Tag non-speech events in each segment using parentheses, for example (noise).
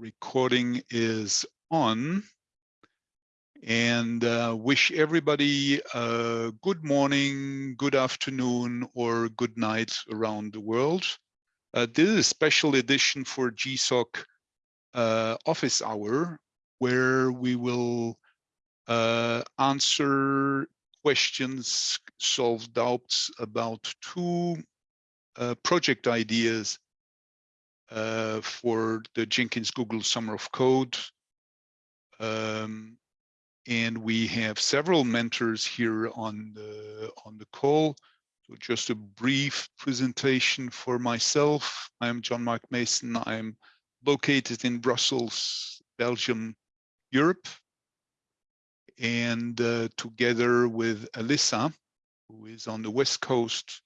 recording is on and uh, wish everybody a good morning, good afternoon, or good night around the world. Uh, this is a special edition for GSOC uh, office hour, where we will uh, answer questions, solve doubts about two uh, project ideas uh, for the Jenkins Google Summer of Code. Um, and we have several mentors here on the on the call. So just a brief presentation for myself. I'm Jean-Marc Meessen. I'm located in Brussels, Belgium, Europe. And uh, together with Alyssa, who is on the west coast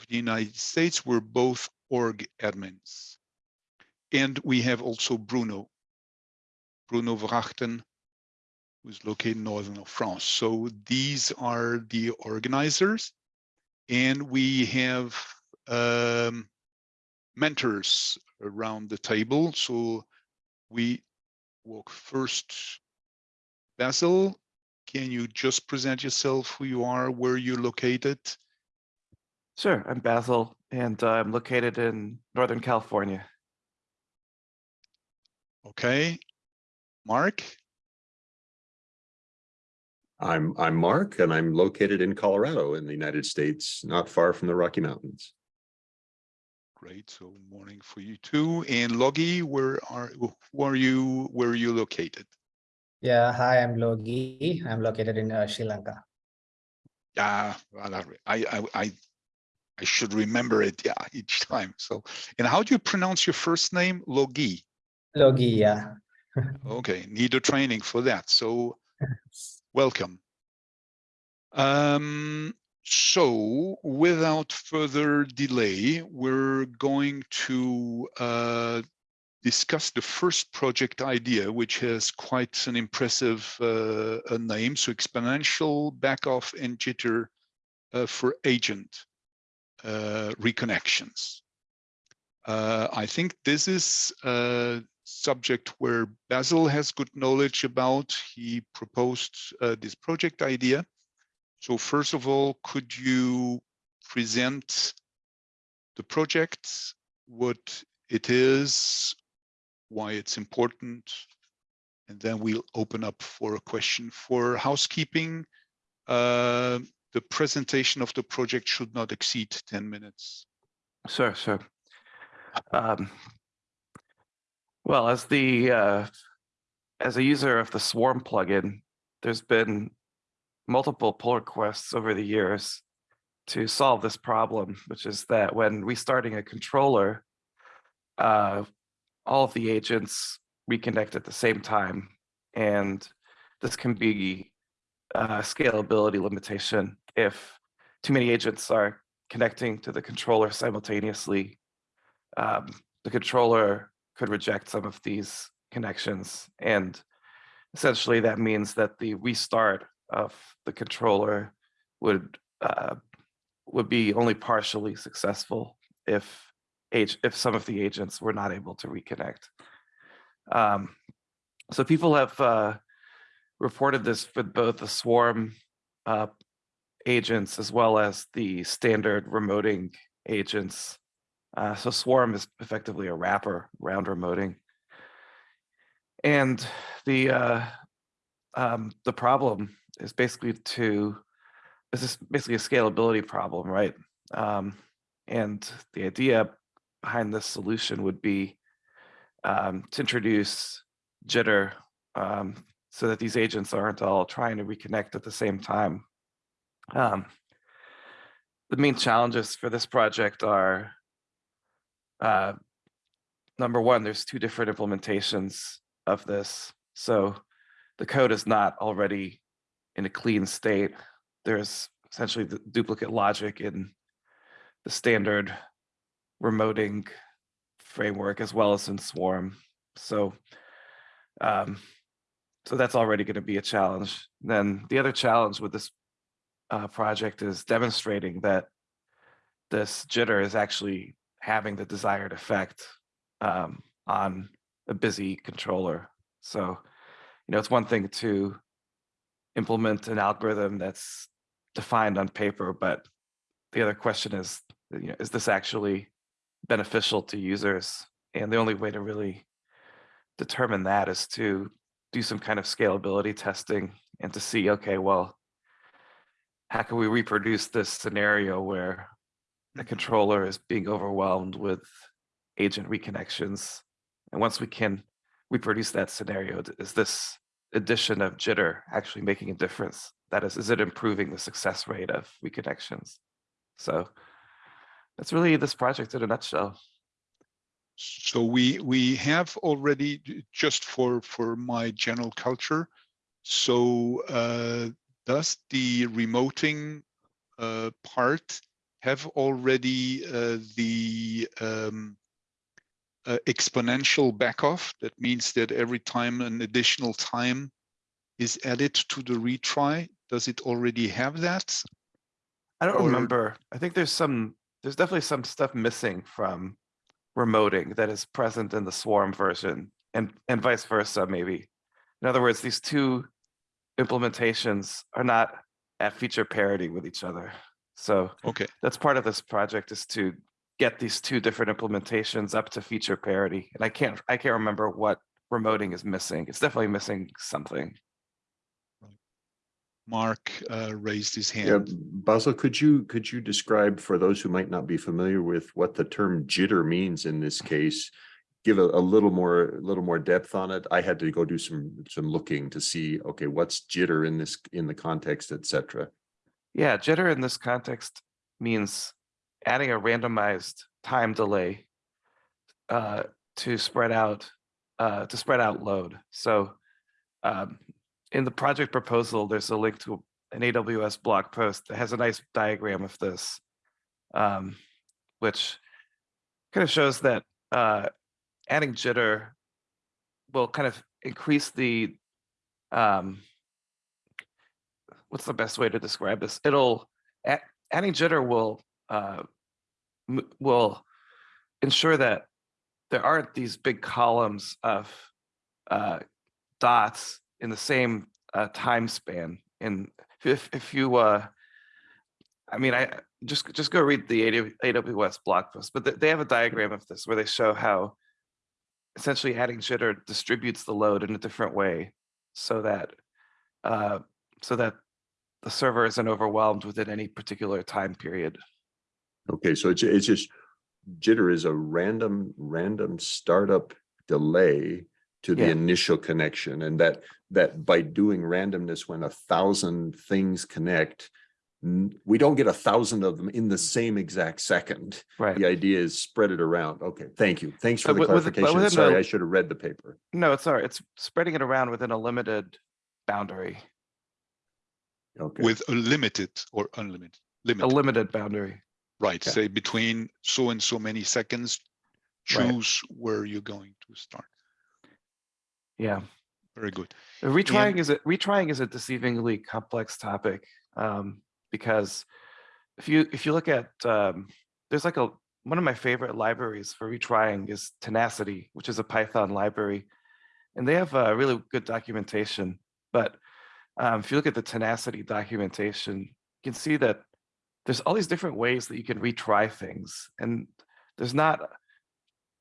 of the United States, we're both org admins. And we have also Bruno, Bruno Verachten, who's located northern of France. So these are the organizers. And we have um, mentors around the table. So we walk first. Basil, can you just present yourself, who you are, where you're located? Sure, I'm Basil, and uh, I'm located in Northern California. Okay. Mark? I'm I'm Mark and I'm located in Colorado in the United States, not far from the Rocky Mountains. Great. So morning for you too. And Logi, where are who are you? Where are you located? Yeah, hi, I'm Logi. I'm located in uh, Sri Lanka. Yeah, well, I, I I I should remember it. Yeah, each time. So, and how do you pronounce your first name? Logi. Logi, yeah. Okay, need a training for that. So (laughs) welcome. Um, so without further delay, we're going to uh, discuss the first project idea, which has quite an impressive uh, a name. So exponential backoff and jitter uh, for agent uh, reconnections. Uh, I think this is uh, subject where Basil has good knowledge about. He proposed uh, this project idea. So first of all, could you present the project, what it is, why it's important, and then we'll open up for a question for housekeeping. Uh, the presentation of the project should not exceed 10 minutes. Sure, sure. Um, well, as the uh, as a user of the Swarm plugin, there's been multiple pull requests over the years to solve this problem, which is that when restarting a controller, uh, all of the agents reconnect at the same time. And this can be a scalability limitation if too many agents are connecting to the controller simultaneously. Um, the controller could reject some of these connections. And essentially that means that the restart of the controller would uh, would be only partially successful if if some of the agents were not able to reconnect. Um, so people have uh, reported this with both the swarm uh, agents as well as the standard remoting agents uh, so Swarm is effectively a wrapper around remoting. And the uh, um, the problem is basically to this is basically a scalability problem, right? Um, and the idea behind this solution would be um, to introduce jitter um, so that these agents aren't all trying to reconnect at the same time. Um, the main challenges for this project are uh, number one, there's two different implementations of this. So the code is not already in a clean state. There's essentially the duplicate logic in the standard remoting framework as well as in Swarm. So, um, so that's already going to be a challenge. Then the other challenge with this uh, project is demonstrating that this jitter is actually having the desired effect um, on a busy controller. So, you know, it's one thing to implement an algorithm that's defined on paper, but the other question is, you know, is this actually beneficial to users? And the only way to really determine that is to do some kind of scalability testing and to see, okay, well, how can we reproduce this scenario where the controller is being overwhelmed with agent reconnections? And once we can reproduce that scenario, is this addition of jitter actually making a difference? That is, is it improving the success rate of reconnections? So that's really this project in a nutshell. So we we have already just for for my general culture. So uh, does the remoting uh, part have already uh, the um, uh, exponential backoff? That means that every time an additional time is added to the retry, does it already have that? I don't Or- remember. I think there's some, there's definitely some stuff missing from remoting that is present in the swarm version and, and vice versa, maybe. In other words, these two implementations are not at feature parity with each other. So Okay, that's part of this project is to get these two different implementations up to feature parity. And I can't, I can't remember what remoting is missing. It's definitely missing something. Mark uh, raised his hand. Yeah, hand. Basil, could you, could you describe for those who might not be familiar with what the term jitter means in this case? Give a, a little more, a little more depth on it. I had to go do some, some looking to see, okay, what's jitter in this, in the context, et cetera. Yeah, jitter in this context means adding a randomized time delay uh, to spread out uh, to spread out load. So um, in the project proposal, there's a link to an AWS blog post that has a nice diagram of this, um, which kind of shows that uh, adding jitter will kind of increase the um, what's the best way to describe this? It'll adding jitter will uh, will ensure that there aren't these big columns of uh, dots in the same uh, time span. And if if you, uh, I mean, I just just go read the AWS blog post, but they have a diagram of this where they show how essentially adding jitter distributes the load in a different way, so that uh, so that the server isn't overwhelmed within any particular time period. Okay, so it's, it's just jitter is a random, random startup delay to the Yeah. initial connection and that, that by doing randomness when a thousand things connect, we don't get a thousand of them in the same exact second. Right. The idea is spread it around. Okay, thank you. Thanks for But the with- with- clarification. within Sorry, I should have read the paper. No, it's all right. It's spreading it around within a limited boundary, Okay, With a limited or unlimited, limit. a limited, limited boundary. right? yeah. Say between so and so many seconds, Right. choose where you're going to start. Yeah. Very good. Retrying is a retrying is a deceivingly complex topic um, because if you if you look at um, there's like a one of my favorite libraries for retrying is Tenacity, which is a Python library, and they have a really good documentation. But um, if you look at the Tenacity documentation, you can see that there's all these different ways that you can retry things, and there's not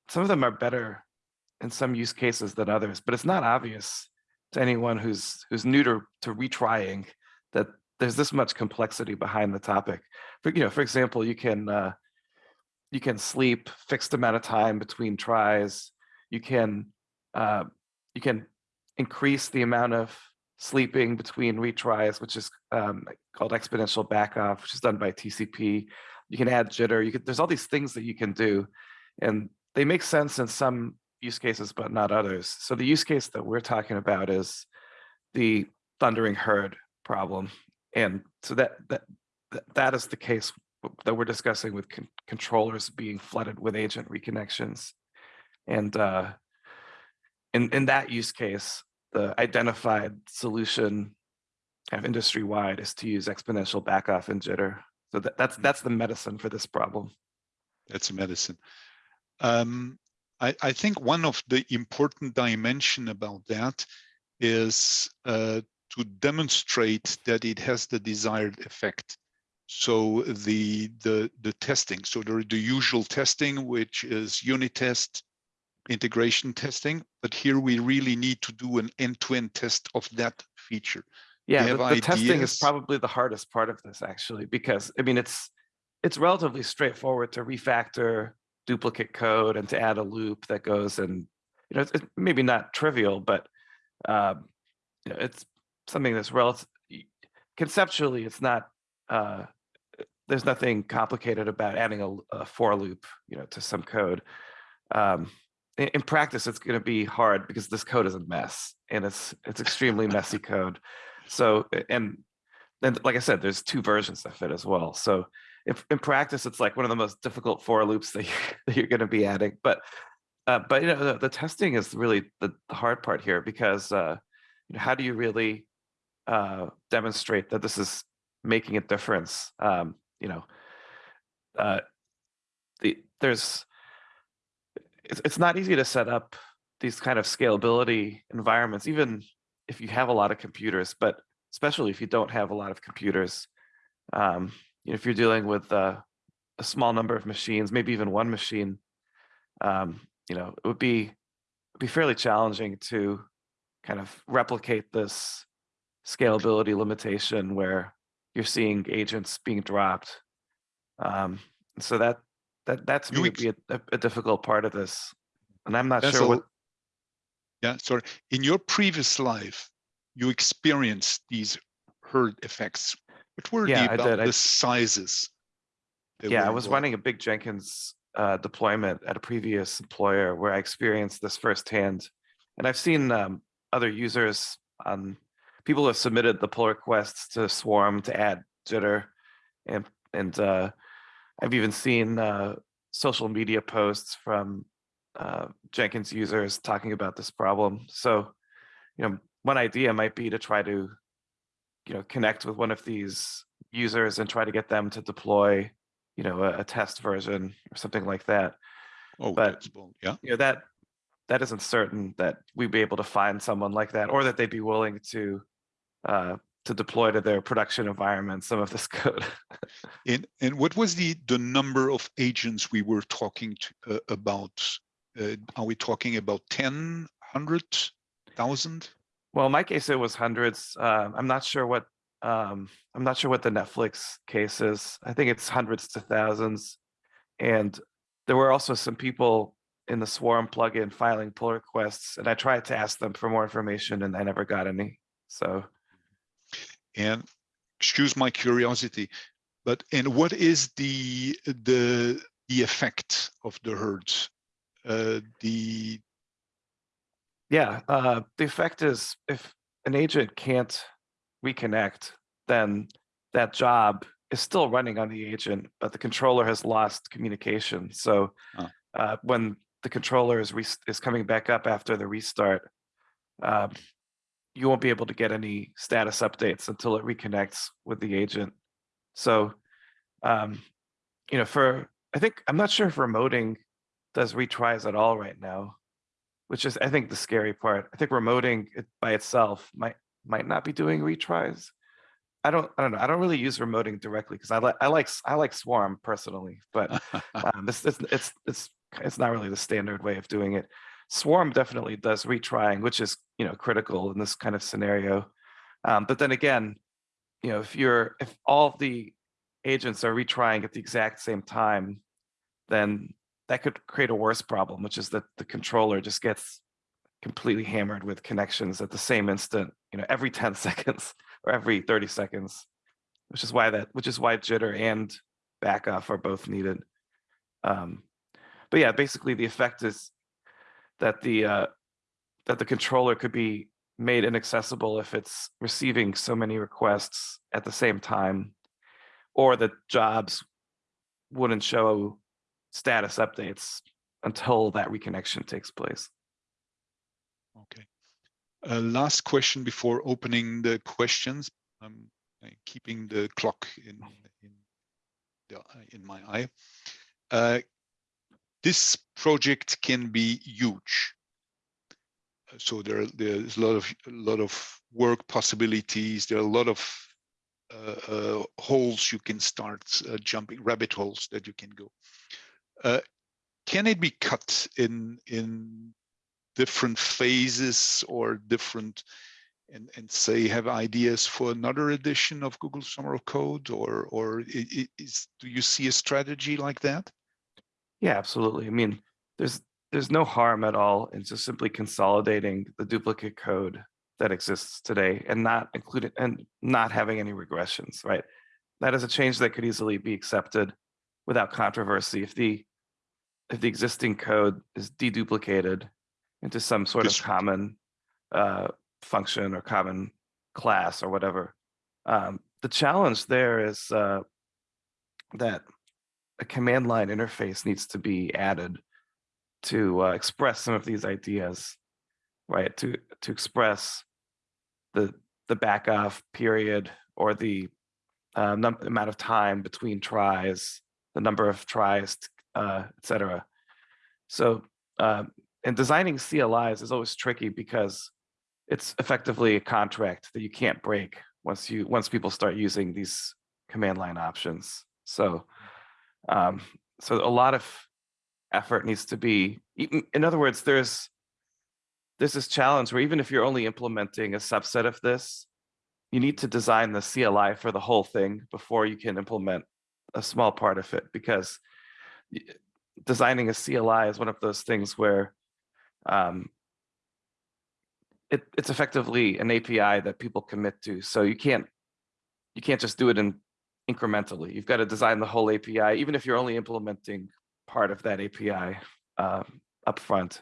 some of them are better in some use cases than others, but it's not obvious to anyone who's who's new to, to retrying that there's this much complexity behind the topic. For you know, for example, you can uh, you can sleep fixed amount of time between tries. You can uh, you can increase the amount of sleeping between retries, which is um, called exponential backoff, which is done by TCP. You can add jitter. You could, there's all these things that you can do, and they make sense in some use cases, but not others. So the use case that we're talking about is the thundering herd problem. And so that that that, is the case that we're discussing with con- controllers being flooded with agent reconnections. And uh, in in that use case, the identified solution kind of industry wide is to use exponential backoff and jitter. So that, that's that's the medicine for this problem. That's a medicine. Um, I, I think one of the important dimension about that is uh, to demonstrate that it has the desired effect. So the the the testing, so there the usual testing, which is unit test, integration testing, but here we really need to do an end-to-end test of that feature. Yeah, the, the testing is probably the hardest part of this actually, because I mean, it's it's relatively straightforward to refactor duplicate code and to add a loop that goes and you know, it's, it's maybe not trivial, but um, you know, it's something that's relative conceptually, it's not uh, there's nothing complicated about adding a, a for loop, you know, to some code. Um, in, practice, it's going to be hard because this code is a mess and it's it's extremely messy code. So and then, like I said, there's two versions of it as well. So if in practice, it's like one of the most difficult for loops that, (laughs) you, that you're going to be adding. But uh, but you know, the, the testing is really the, the hard part here because uh, you know, how do you really uh, demonstrate that this is making a difference? Um, you know, uh, the there's it's, it's not easy to set up these kind of scalability environments, even if you have a lot of computers, but especially if you don't have a lot of computers. Um, you know, if you're dealing with uh, a small number of machines, maybe even one machine, um, you know, it would be be fairly challenging to kind of replicate this scalability limitation where you're seeing agents being dropped. Um, so that that that's me would be a, a, difficult part of this, and I'm not Yeah, sure what. Yeah, sorry. In your previous life, you experienced these herd effects. What were Yeah, the, I about did. The sizes? Yeah, I was running a big Jenkins uh, deployment at a previous employer where I experienced this firsthand. And I've seen um, other users, um, people who have submitted the pull requests to Swarm to add jitter. And, and uh, I've even seen uh, social media posts from uh, Jenkins users talking about this problem. So, you know, one idea might be to try to, you know, connect with one of these users and try to get them to deploy you know, a, a test version or something like that. Oh, but-. Yeah, You know, that that isn't certain that we'd be able to find someone like that or that they'd be willing to uh, to deploy to their production environment some of this (laughs) code. and and what was the the number of agents we were talking to, uh, about? Uh, are we talking about 10, 100, 1000? well, in my case, it was hundreds. Uh, I'm not sure what um, I'm not sure what the Netflix case is. I think it's hundreds to thousands. And there were also some people in the Swarm plugin filing pull requests, and I tried to ask them for more information, and I never got any. So. And excuse my curiosity, but and what is the the the effect of the herds? Uh, the Yeah, uh, the effect is if an agent can't reconnect, then that job is still running on the agent, but the controller has lost communication. So Oh. uh, when the controller is is coming back up after the restart, um, you won't be able to get any status updates until it reconnects with the agent. So, um, you know, for I think I'm not sure if remoting does retries at all right now which is I think the scary part. I think remoting it by itself might might not be doing retries. I don't I don't know. I don't really use remoting directly because I like I like I like Swarm personally, but (laughs) um, this it's it's it's it's not really the standard way of doing it. Swarm definitely does retrying, which is you know critical in this kind of scenario. Um, but then again, you know if you're if all the agents are retrying at the exact same time, then that could create a worse problem, which is that the controller just gets completely hammered with connections at the same instant, you know, every (laughs) 10 seconds or every 30 seconds, which is why that, which is why jitter and backoff are both needed. Um, but yeah, basically the effect is that the, uh, that the controller could be made inaccessible if it's receiving so many requests at the same time, or that jobs wouldn't show status updates until that reconnection takes place. Okay. Uh, last question before opening the questions. I'm uh, keeping the clock in in uh, in my eye. Uh, this project can be huge. So there, there's a lot of, a lot of work possibilities. There are a lot of uh, uh, holes you can start uh, jumping, rabbit holes that you can go. Uh, Can it be cut in, in different phases or different and, and say have ideas for another edition of Google Summer of Code or, or is, do you see a strategy like that? Yeah, absolutely. I mean, there's there's no harm at all in just simply consolidating the duplicate code that exists today and not including and not having any regressions, right? That is a change that could easily be accepted without controversy if the if the existing code is deduplicated into some sort of common uh, function or common class or whatever. Um, the challenge there is uh, that a command line interface needs to be added to uh, express some of these ideas, right? To to express the the back off period or the uh, amount of time between tries, the number of tries, uh, et cetera. So, um, and designing CLIs is always tricky because it's effectively a contract that you can't break once you once people start using these command line options. So, um, so a lot of effort needs to be. In other words, there's there's this challenge where even if you're only implementing a subset of this, you need to design the CLI for the whole thing before you can implement a small part of it because designing a CLI is one of those things where um, it, it's effectively an API that people commit to. So you can't you can't just do it in incrementally. You've got to design the whole API, even if you're only implementing part of that API um, upfront.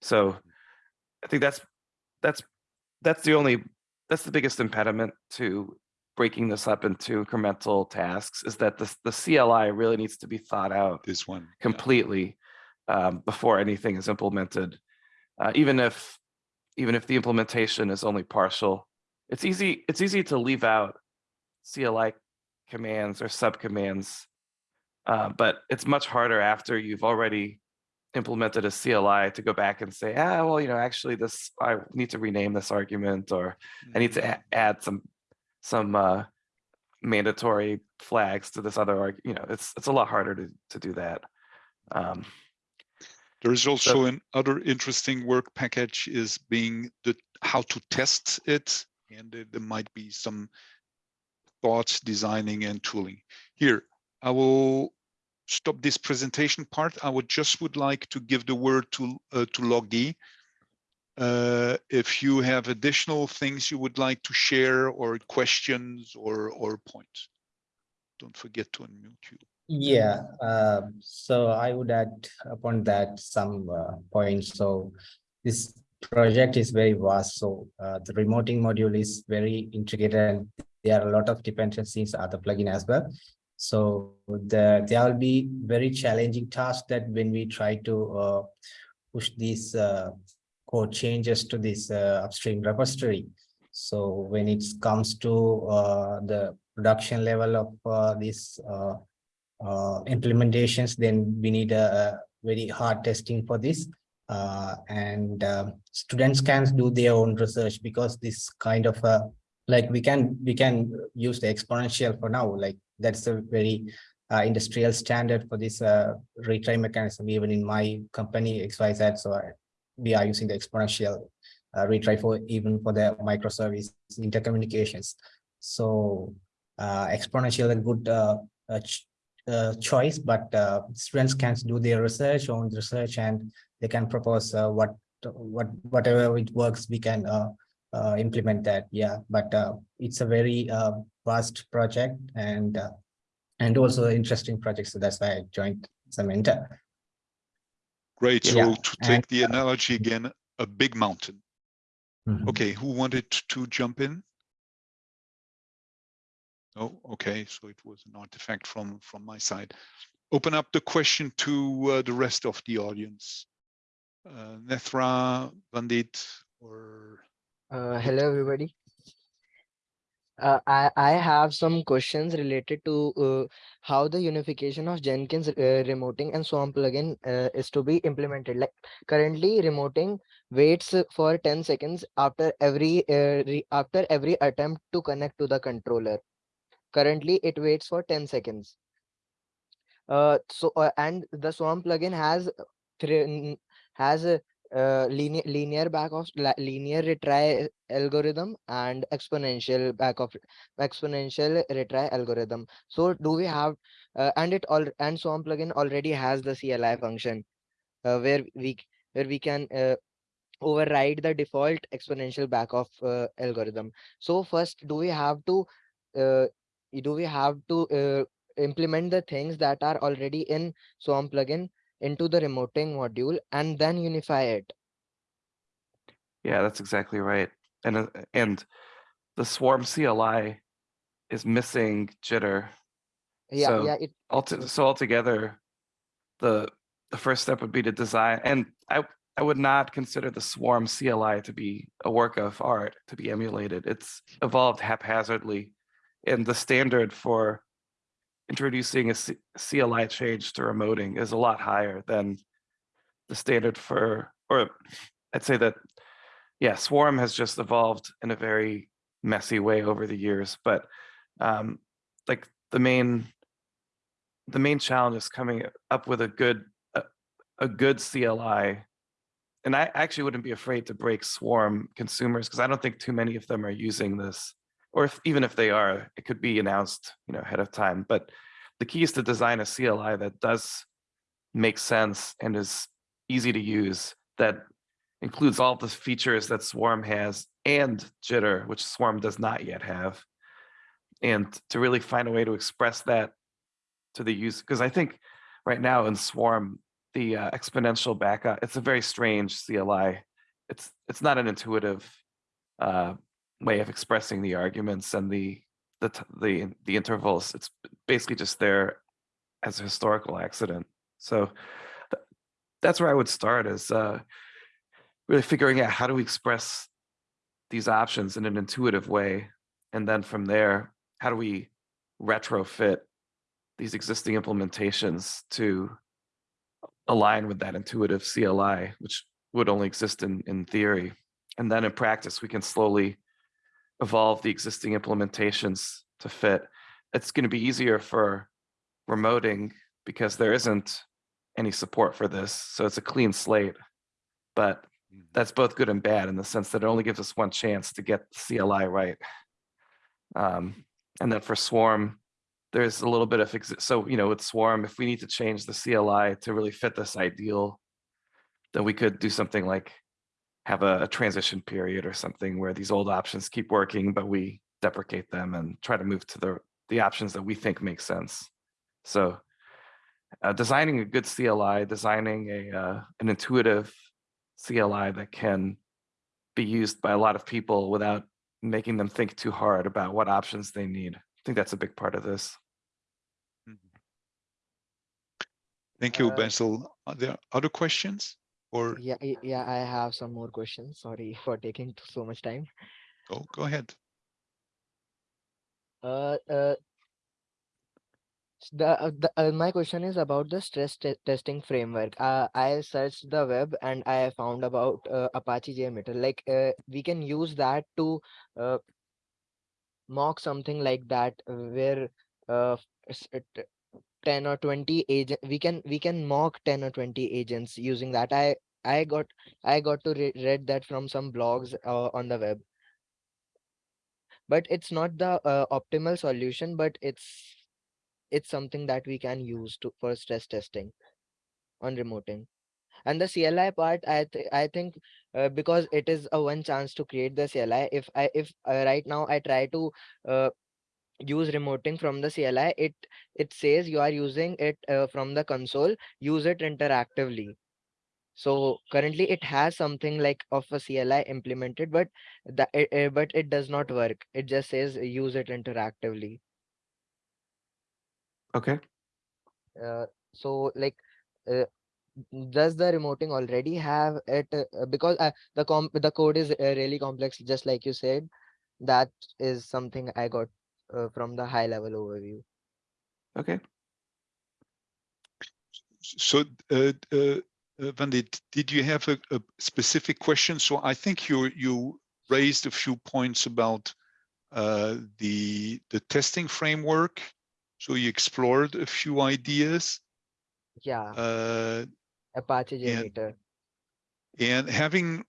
So I think that's that's that's the only that's the biggest impediment to breaking this up into incremental tasks is that the the CLI really needs to be thought out This one. yeah. completely um, before anything is implemented. Uh, even if even if the implementation is only partial, it's easy it's easy to leave out CLI commands or subcommands, uh, but it's much harder after you've already implemented a CLI to go back and say, ah, well, you know, actually this I need to rename this argument or I need to Mm, add some some uh, mandatory flags to this other. You know, it's it's a lot harder to to do that. Um, There is also an other interesting work package is being the how to test it, and there might be some thoughts, designing and tooling. Here, I will stop this presentation part. I would just would like to give the word to uh, to Logi. Uh, if you have additional things you would like to share or questions or or points, don't forget to unmute you. Yeah, uh, so I would add upon that some uh, points. So this project is very vast. So uh, the remoting module is very intricate and there are a lot of dependencies other plugin as well. So the there will be very challenging task that when we try to uh, push these uh, code changes to this uh, upstream repository. So when it comes to uh, the production level of uh, this uh, implementations, then we need a, very hard testing for this. And students can do their own research because this kind of like we can we can use the exponential for now. Like that's a very uh, industrial standard for this uh, retry mechanism. Even in my company XYZ, so I, we are using the exponential uh, retry for even for the microservice intercommunications. So uh, exponential a good uh, uh, ch- uh, choice, but uh, students can do their research, own research, and they can propose uh, what what whatever it works, we can uh, uh, implement that. Yeah, but uh, it's a very uh, vast project and uh, and also interesting project. So that's why I joined Samenta. Great. So Yeah, to and, take the analogy again, a big mountain. Mhm. Okay, who wanted to jump in? Oh, okay, so it was an artifact from from my side. Open up the question to uh, the rest of the audience. Uh, Nethra, Vandit, or Uh, hello, everybody. Uh, I, I have some questions related to uh, how the unification of Jenkins uh, remoting and Swarm plugin uh, is to be implemented. Like currently, remoting waits for 10 seconds after every uh, after every attempt to connect to the controller. Currently, it waits for 10 seconds. Uh, so and the Swarm plugin has has uh, linear linear backoff linear retry algorithm and exponential backoff exponential retry algorithm. So do we have uh, and it all and Swarm plugin already has the CLI function uh, where we where we can uh, override the default exponential backoff uh, algorithm. So first, do we have to do we have to implement the things that are already in Swarm plugin into the remoting module and then unify it? Yeah, that's exactly right. And uh, and the Swarm CLI is missing jitter. Yeah, So- yeah, it Alto- so altogether, the the first step would be to design, and I I would not consider the Swarm CLI to be a work of art to be emulated. It's evolved haphazardly, and the standard for introducing a C- CLI change to remoting is a lot higher than the standard for, or I'd say that, yeah, Swarm has just evolved in a very messy way over the years, but um, like the main the main challenge is coming up with a good a, a good CLI. And I actually wouldn't be afraid to break swarm consumers because I don't think too many of them are using this. Or if even if they are, it could be announced, you know, ahead of time. But the key is to design a CLI that does make sense and is easy to use that includes all the features that Swarm has and Jitter, which Swarm does not yet have. And to really find a way to express that to the user because I think right now in Swarm the uh, exponential backoff it's a very strange CLI. It's it's not an intuitive uh, way of expressing the arguments and the the the the intervals. It's basically just there as a historical accident. So th- that's where I would start is uh, really figuring out how do we express these options in an intuitive way, and then from there, how do we retrofit these existing implementations to align with that intuitive CLI, which would only exist in, in theory. And then in practice, we can slowly evolve the existing implementations to fit. It's going to be easier for remoting because there isn't any support for this. So it's a clean slate. But that's both good and bad in the sense that it only gives us one chance to get the CLI right. Um, and then for Swarm, there's a little bit of, so, you know, with Swarm, if we need to change the CLI to really fit this ideal, then we could do something like have a, a transition period or something where these old options keep working, but we deprecate them and try to move to the, the options that we think make sense. So uh, designing a good CLI, designing a, uh, an intuitive CLI that can be used by a lot of people without making them think too hard about what options they need. I think that's a big part of this. Thank you, Uh, Basil. Are there other questions? Or yeah yeah I have some more questions. Sorry (laughs) for taking so much time. Oh, go ahead. Uh, uh, the, uh, the uh, my question is about the stress te- testing framework. Uh, I searched the web and I found about uh, Apache JMeter. Like uh, we can use that to uh, mock something like that where uh, f- s- t- 10 or 20 agent we can we can mock 10 or 20 agents using that. I I got I got to re- read that from some blogs uh, on the web. But it's not the uh, optimal solution, but it's it's something that we can use to for stress testing on remoting and the cli part i th- i think uh, because it is a one chance to create the cli if i if uh, right now i try to uh, use remoting from the cli it it says you are using it uh, from the console use it interactively. So currently it has something like of a cli implemented but that it, uh, but it does not work. It just says use it interactively. Okay. uh, so like uh, does the remoting already have it uh, uh, because uh, the com the code is uh, really complex just like you said That is something I got uh, from the high level overview. Okay. So, uh, uh, uh, Vandit, did you have a, a specific question? So I think you you raised a few points about uh, the the testing framework. So you explored a few ideas. Yeah, Uh, Apache and- and having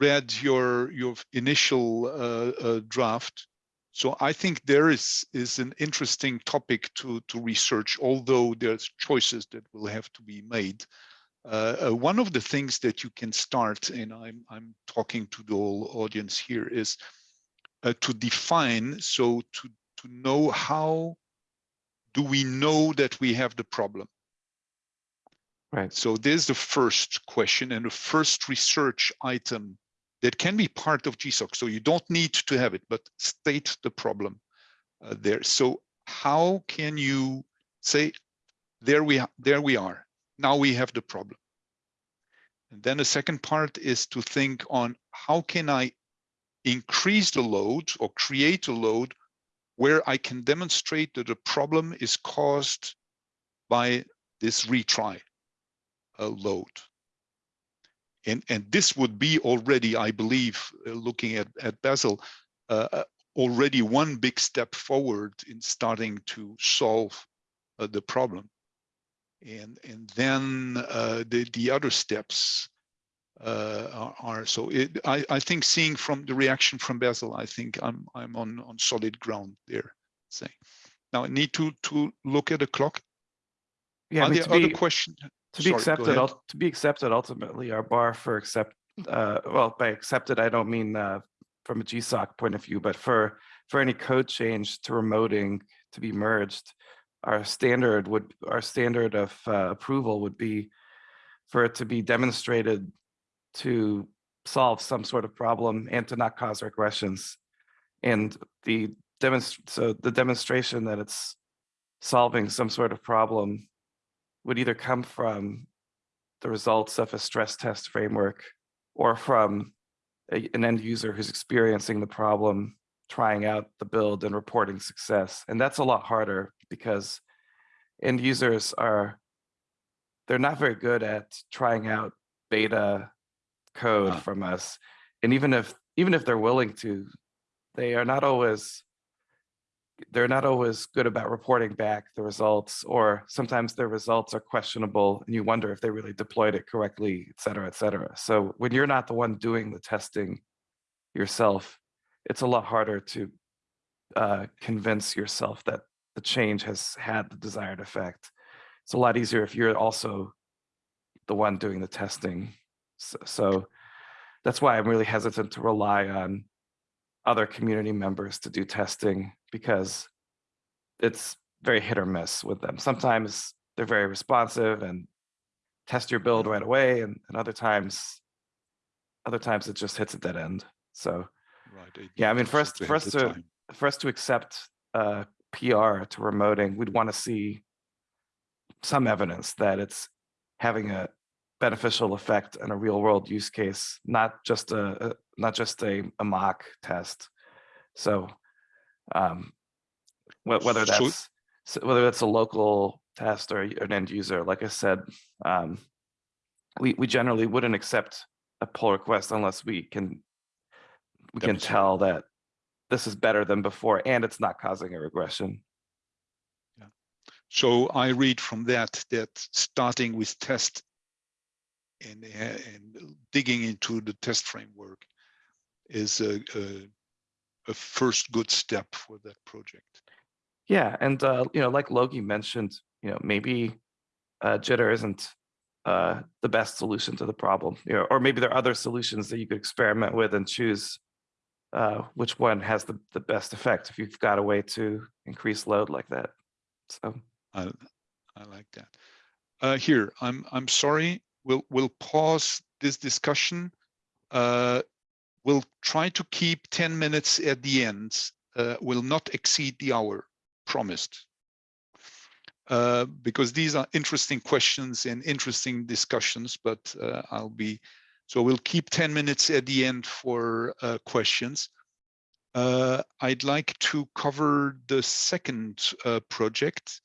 read your your initial uh, uh, draft, so I think there is is an interesting topic to to research. Although there's choices that will have to be made. Uh, uh, one of the things that you can start, and I'm I'm talking to the whole audience here, is uh, to define. So to to know how do we know that we have the problem. Right. So there's the first question and the first research item that can be part of GSOC. So you don't need to have it, but state the problem uh, there. So how can you say, there we, there we are, now we have the problem. And then the second part is to think on how can I increase the load or create a load where I can demonstrate that the problem is caused by this retry uh, load. And, and this would be already, I believe, uh, looking at, at Basil, uh, uh, already one big step forward in starting to solve uh, the problem. And, and then uh, the, the other steps uh, are, are so it, I, I think seeing from the reaction from Basil I think I'm, I'm on, on solid ground there saying. Now I need to, to look at the clock. Yeah, Are there other be, questions? To be Sorry, accepted, to be accepted, ultimately, our bar for accept, uh, well, by accepted, I don't mean, uh, from a GSOC point of view, but for, for any code change to remoting to be merged, our standard would, our standard of, uh, approval would be for it to be demonstrated to solve some sort of problem and to not cause regressions. And the demonst, so the demonstration that it's solving some sort of problem would either come from the results of a stress test framework or from a- an end user who's experiencing the problem, trying out the build and reporting success. And that's a lot harder because end users are, they're not very good at trying out beta code from us. And even if, even if they're willing to, they are not always they're not always good about reporting back the results, or sometimes their results are questionable and you wonder if they really deployed it correctly, et cetera, et cetera. So when you're not the one doing the testing yourself, it's a lot harder to uh, convince yourself that the change has had the desired effect. It's a lot easier if you're also the one doing the testing. So, so that's why I'm really hesitant to rely on other community members to do testing because it's very hit or miss with them. Sometimes they're very responsive and test your build right away, and, and other times, other times it just hits a dead end. So Right. Yeah, I mean, also first- have first to- time. for us to accept uh, PR to remoting, we'd want to see some evidence that it's having a beneficial effect in a real world use case, not just a, a- not just a, a mock test. So um, whe- whether that's whether that's a local test or an end user, like I said, um, we we generally wouldn't accept a pull request unless we can we can tell that this is better than before and it's not causing a regression. So I read from that, that starting with test and, and digging into the test framework is a, a, a first good step for that project. Yeah, and uh, you know, like Logi mentioned, you know, maybe uh, jitter isn't uh, the best solution to the problem, you know, or maybe there are other solutions that you could experiment with and choose uh, which one has the, the best effect if you've got a way to increase load like that. So, I, I like that. Uh, here, I'm, I'm sorry, we'll, we'll pause this discussion. Uh, we'll try to keep 10 minutes at the end, uh, will not exceed the hour promised. Uh, because these are interesting questions and interesting discussions, but uh, I'll be, so we'll keep 10 minutes at the end for uh, questions. uh, I'd like to cover the second uh, project.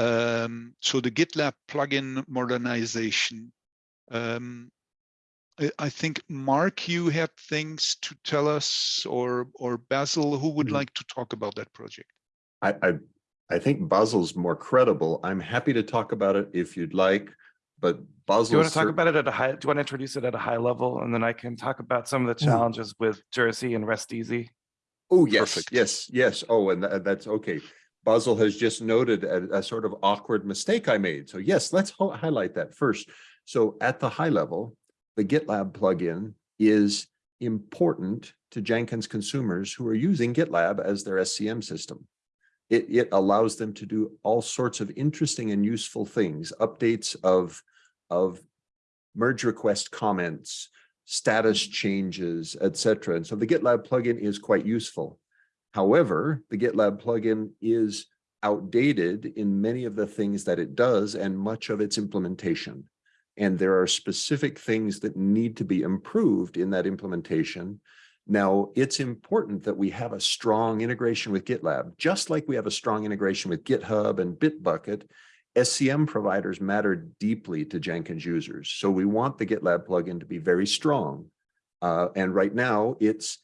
Um, so the GitLab plugin modernization. Um, I, I think Mark, you had things to tell us, or or Basil, who would Mhm. like to talk about that project? I, I, I think Basil's more credible. I'm happy to talk about it if you'd like, but Basil. Do you want to talk about it at a high, do you want to introduce it at a high level? And then I can talk about some of the Ooh. challenges with Jersey and RESTEasy. Oh, yes, Perfect. yes, yes. Oh, and tha- that's okay. Basil has just noted a, a sort of awkward mistake I made. So yes, let's highlight that first. So at the high level, the GitLab plugin is important to Jenkins consumers who are using GitLab as their SCM system. It, it allows them to do all sorts of interesting and useful things, updates of, of merge request comments, status changes, etc. And so the GitLab plugin is quite useful. However, the GitLab plugin is outdated in many of the things that it does and much of its implementation. And there are specific things that need to be improved in that implementation. Now, it's important that we have a strong integration with GitLab, just like we have a strong integration with GitHub and Bitbucket. SCM providers matter deeply to Jenkins users. So we want the GitLab plugin to be very strong. Uh, and right now it's,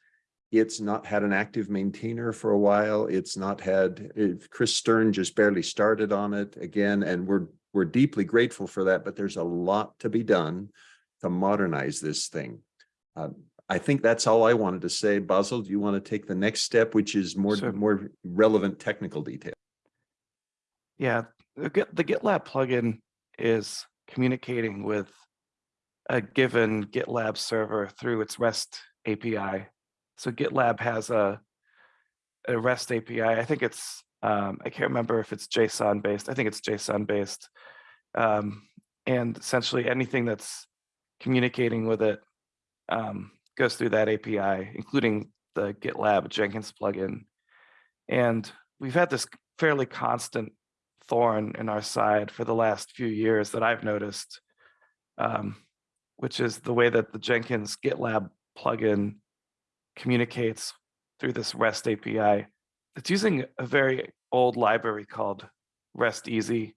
it's not had an active maintainer for a while. It's not had, it- Kris Stern just barely started on it again, and we're, we're deeply grateful for that, but there's a lot to be done to modernize this thing. Uh, I think that's all I wanted to say. Basil, do you want to take the next step, which is more, Sure. more relevant technical detail? Yeah, the Git, the GitLab plugin is communicating with a given GitLab server through its REST API. So GitLab has a, a REST API. I think it's, um, I can't remember if it's JSON based. I think it's JSON based. Um, and essentially anything that's communicating with it um, goes through that API, including the GitLab Jenkins plugin. And we've had this fairly constant thorn in our side for the last few years that I've noticed, um, which is the way that the Jenkins GitLab plugin communicates through this REST API. It's using a very old library called RESTEasy.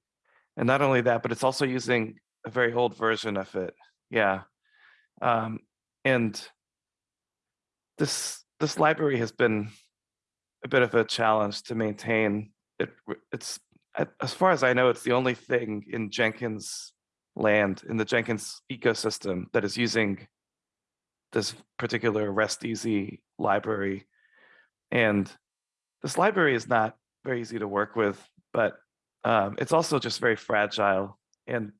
And not only that, but it's also using a very old version of it. Yeah. Um, and this this library has been a bit of a challenge to maintain. It it's as far as I know, it's the only thing in Jenkins land in the Jenkins ecosystem that is using this particular RESTEasy library. And this library is not very easy to work with, but um, it's also just very fragile. And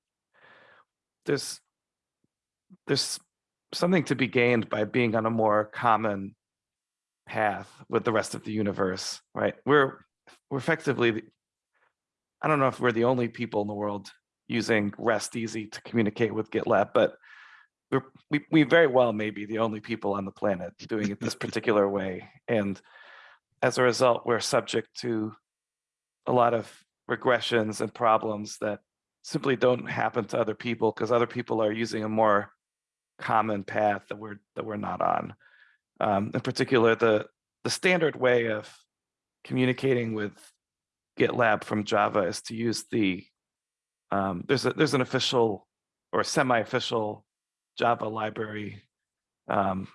there's there's something to be gained by being on a more common path with the rest of the universe, right? We're we're effectively, I don't know if we're the only people in the world using RESTEasy to communicate with GitLab, but we're, we we very well may be the only people on the planet doing it this particular way. And as a result, we're subject to a lot of regressions and problems that simply don't happen to other people because other people are using a more common path that we're that we're not on. Um, in particular, the the standard way of communicating with GitLab from Java is to use the um, there's a there's an official or semi-official Java library. Um,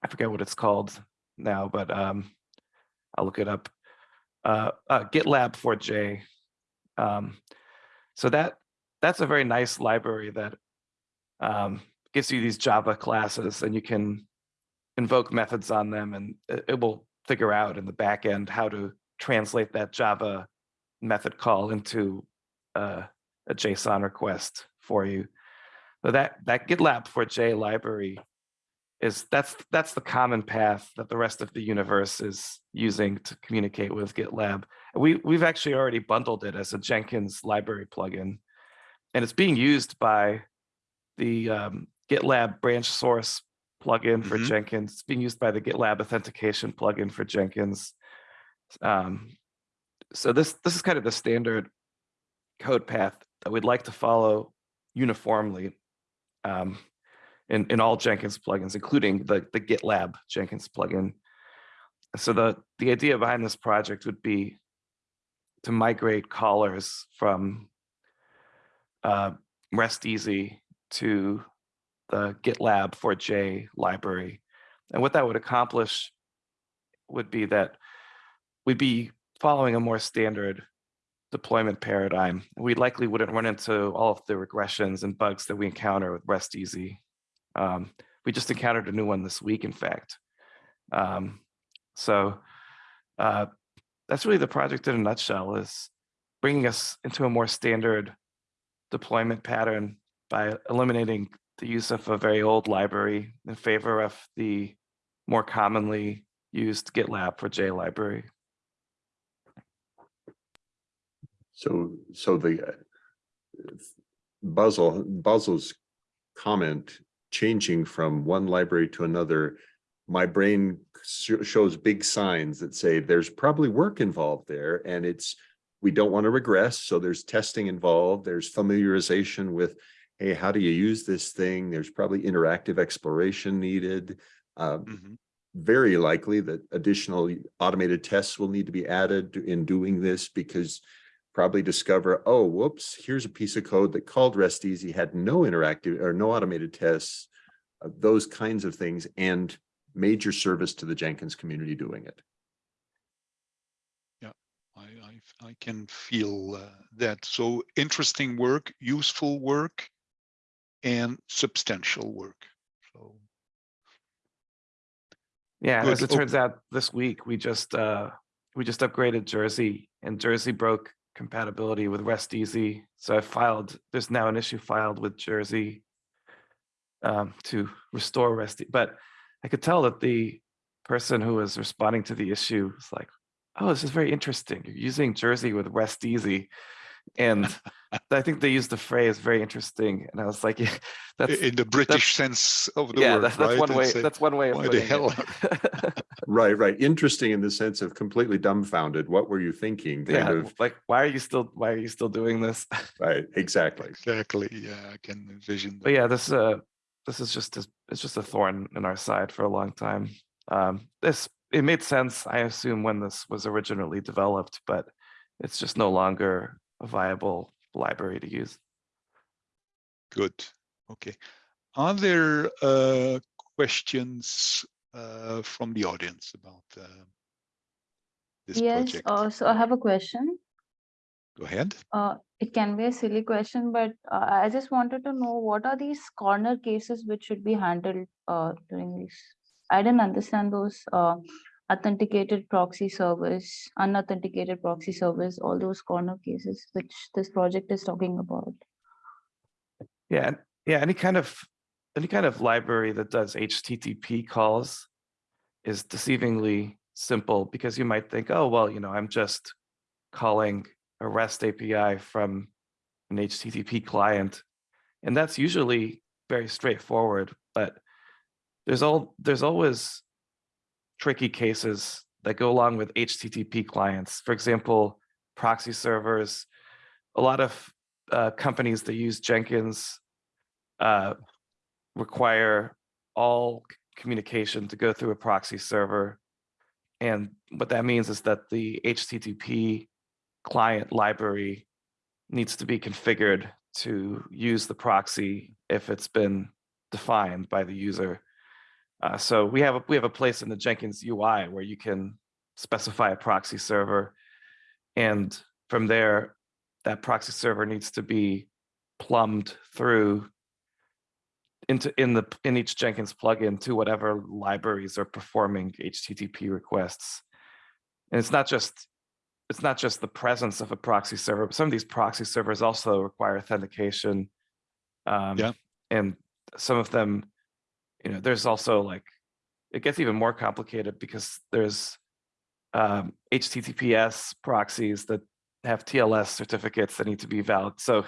I forget what it's called now, but um, I'll look it up. Uh, uh, GitLab4J. Um, so that that's a very nice library that um, gives you these Java classes and you can invoke methods on them and it, it will figure out in the back end how to translate that Java method call into uh, a JSON request for you. So that that GitLab4J library is that's that's the common path that the rest of the universe is using to communicate with GitLab. We we've actually already bundled it as a Jenkins library plugin, and it's being used by the um, GitLab branch source plugin for Mhm. Jenkins. It's being used by the GitLab authentication plugin for Jenkins. Um, so this this is kind of the standard code path that we'd like to follow uniformly um, in, in all Jenkins plugins, including the, the GitLab Jenkins plugin. So the, the idea behind this project would be to migrate callers from uh, RESTEasy to the GitLab4J library. And what that would accomplish would be that we'd be following a more standard deployment paradigm. We likely wouldn't run into all of the regressions and bugs that we encounter with RESTEasy. Um, we just encountered a new one this week, in fact. Um, so uh, that's really the project in a nutshell is bringing us into a more standard deployment pattern by eliminating the use of a very old library in favor of the more commonly used GitLab4J library. So, so the uh, Basil, Basil's comment, changing from one library to another, my brain sho- shows big signs that say there's probably work involved there and it's, we don't want to regress, so there's testing involved, there's familiarization with, hey, how do you use this thing? There's probably interactive exploration needed. Um, Mhm. very likely that additional automated tests will need to be added in doing this because probably discover, oh, whoops, here's a piece of code that called RESTEasy had no interactive or no automated tests, uh, those kinds of things, and major service to the Jenkins community doing it. I, I, I can feel uh, that. So interesting work, useful work, and substantial work. So Yeah, Good. as it Oh. turns out, this week we just uh we just upgraded Jersey and Jersey broke compatibility with RESTEasy. So I filed, there's now an issue filed with Jersey um to restore Rest, but I could tell that the person who was responding to the issue was like, oh, this is very interesting. You're using Jersey with RESTEasy. And (laughs) I think they used the phrase very interesting. And I was like, yeah, (laughs) that's in the British sense of the yeah, word, that's, that's right? one way. It's a- That's one way of why the hell. (laughs) Right, right. Interesting in the sense of completely dumbfounded. What were you thinking? Kind yeah, of, like why are you still why are you still doing this? right, exactly. Exactly. Yeah, I can envision. but that. yeah, this uh this is just a, it's just a thorn in our side for a long time. Um, this it made sense, I assume, when this was originally developed, but it's just no longer a viable library to use. Good. Okay. Are there uh, questions uh, from the audience about uh, this Yes, project? uh, so I have a question. Go ahead. Uh, it can be a silly question, but uh, I just wanted to know what are these corner cases which should be handled uh, during this? I didn't understand those uh, authenticated proxy servers, unauthenticated proxy servers, all those corner cases which this project is talking about. Yeah, yeah, any kind of any kind of library that does HTTP calls is deceivingly simple because you might think, oh, well, you know, I'm just calling a REST API from an HTTP client. And that's usually very straightforward, but there's all there's always tricky cases that go along with HTTP clients. For example, proxy servers. A lot of uh, companies that use Jenkins uh, require all communication to go through a proxy server. And what that means is that the HTTP client library needs to be configured to use the proxy if it's been defined by the user. Uh, so we have a, we have a place in the Jenkins UI where you can specify a proxy server, and from there, that proxy server needs to be plumbed through into in the in each Jenkins plugin to whatever libraries are performing HTTP requests. And it's not just it's not just the presence of a proxy server, but some of these proxy servers also require authentication. Um, Yeah. And some of them, you know, there's also like it gets even more complicated because there's um, HTTPS proxies that have TLS certificates that need to be valid. So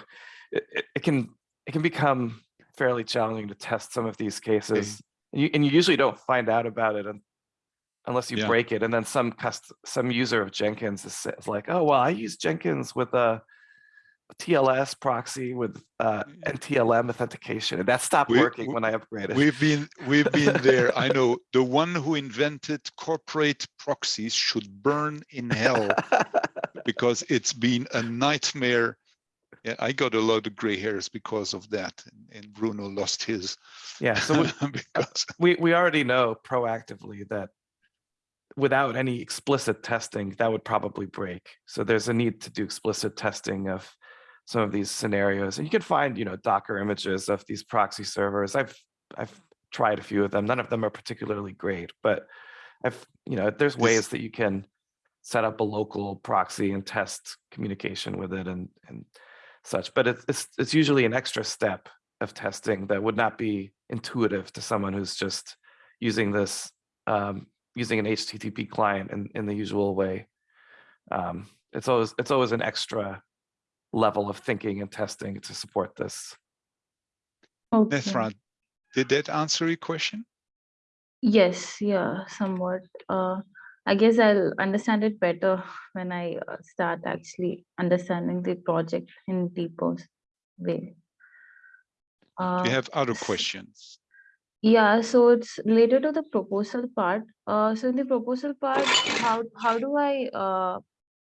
it, it, can it can become fairly challenging to test some of these cases. And you, and you usually don't find out about it unless you Yeah. break it. And then some cust some user of Jenkins is, is like, oh well, I use Jenkins with a TLS proxy with uh, NTLM authentication, and that stopped We- working we- when I upgraded. We've been we've been there. I (laughs) know the one who invented corporate proxies should burn in hell (laughs) because it's been a nightmare. Yeah, I got a lot of gray hairs because of that, and- and Bruno lost his. yeah, so we, (laughs) because we we already know proactively that without any explicit testing, that would probably break. So there's a need to do explicit testing of some of these scenarios. And you can find, you know, Docker images of these proxy servers. I've I've tried a few of them. None of them are particularly great, but I've, you know, there's ways that you can set up a local proxy and test communication with it and and such. But it's it's it's usually an extra step of testing that would not be intuitive to someone who's just using this um, using an HTTP client in, in the usual way. Um, it's always it's always an extra level of thinking and testing to support this. Okay. Nethra, did that answer your question? Yes, yeah, somewhat. Uh, I guess I'll understand it better when I uh, start actually understanding the project in deeper way. Do Uh, you have other questions? Yeah, so it's related to the proposal part. Uh, so in the proposal part, how how do I uh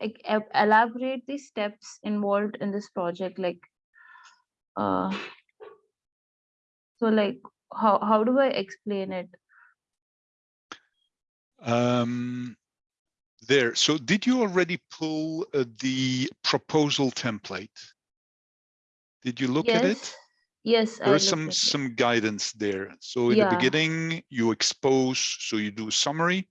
like elaborate the steps involved in this project? Like, uh, so like how how do I explain it? Um, there. So did you already pull uh, the proposal template? Did you look at it? Yes, yes, There's some some guidance there. So in Yeah. the beginning, you expose, so you do a summary,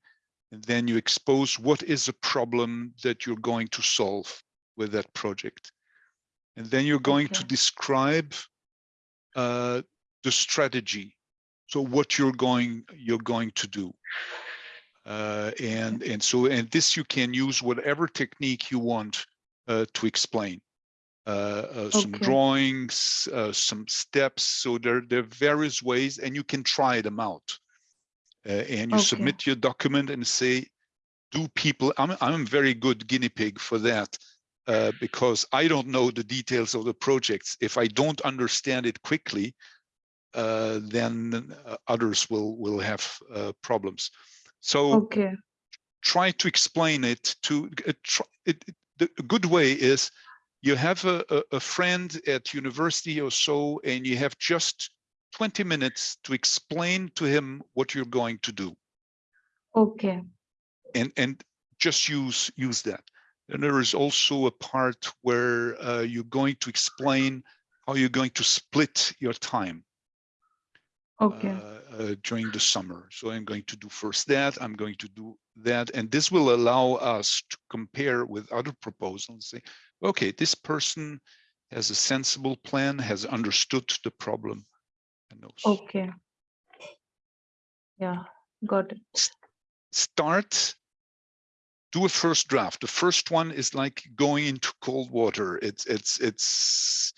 and then you expose what is the problem that you're going to solve with that project. And then you're going to describe uh, the strategy. So what you're going you're going to do. Uh, and and so and this you can use whatever technique you want uh, to explain uh, uh, some Okay. drawings, uh, some steps. So there, there are various ways and you can try them out. Uh, and you Okay. submit your document and say, do people, I'm, I'm a very good guinea pig for that uh, because I don't know the details of the projects. If I don't understand it quickly, uh, then uh, others will, will have uh, problems. So Okay, try to explain it to uh, try, it, it- the a good way is you have a, a, a friend at university or so and you have just 20 minutes to explain to him what you're going to do okay, and and just use use that and there is also a part where uh, you're going to explain how you're going to split your time okay, uh, uh, during the summer. So I'm going to do first that, I'm going to do that, and this will allow us to compare with other proposals. Say, okay, this person has a sensible plan, has understood the problem. And knows. okay. Yeah, got it. Start, do a first draft. The first one is like going into cold water. It's it's it's